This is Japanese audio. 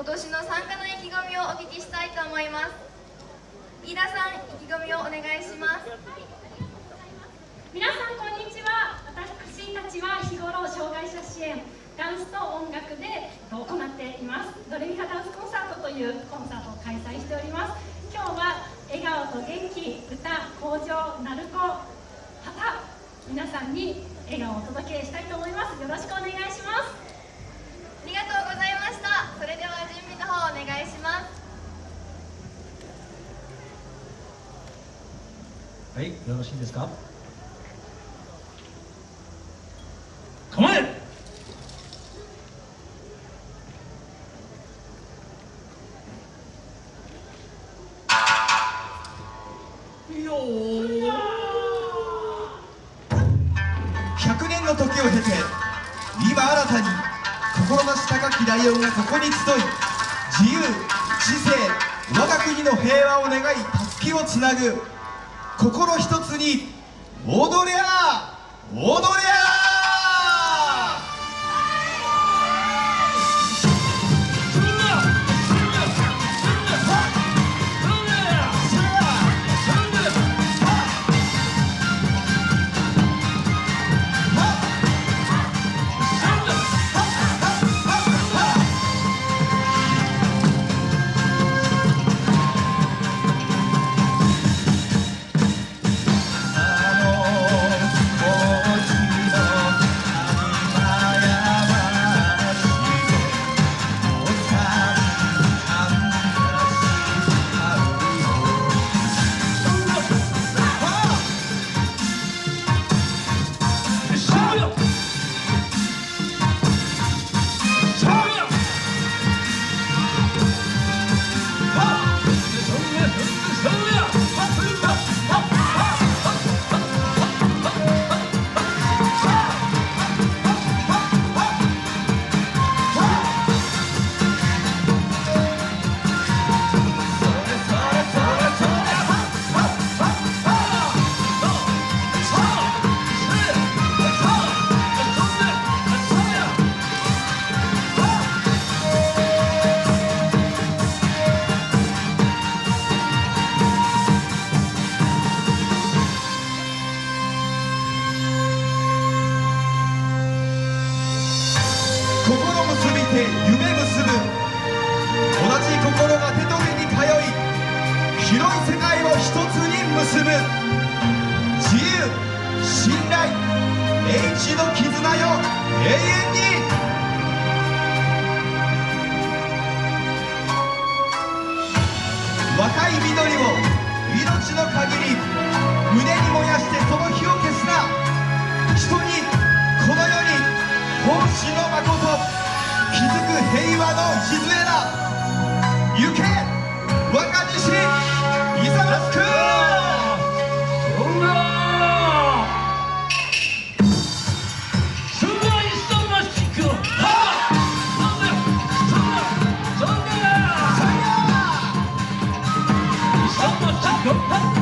今年の参加の意気込みをお聞きしたいと思います。飯田さん意気込みをお願いします。皆さんこんにちは。私たちは日頃障害者支援ダンスと音楽で行っています。ドレミファダンスコンサートというコンサートを開催しております。今日は笑顔と元気歌向上鳴子旗皆さんに笑顔をお届けしたいと思います。よろしくお願いしますありがとうございましたそれでは準備の方お願いしますはいよろしいですか？構え100年の時を経て今新たに心なし高きライオンがここに集い自由知性我が国の平和を願いたすきをつなぐ心一つに踊りゃ自由信頼英知の絆よ。永遠に。若い緑を命の限り胸に燃やしてその火を消すな。人にこの世に奉仕の誠築く平和の礎だ。行け若西イザマスク Come on, hey, hey.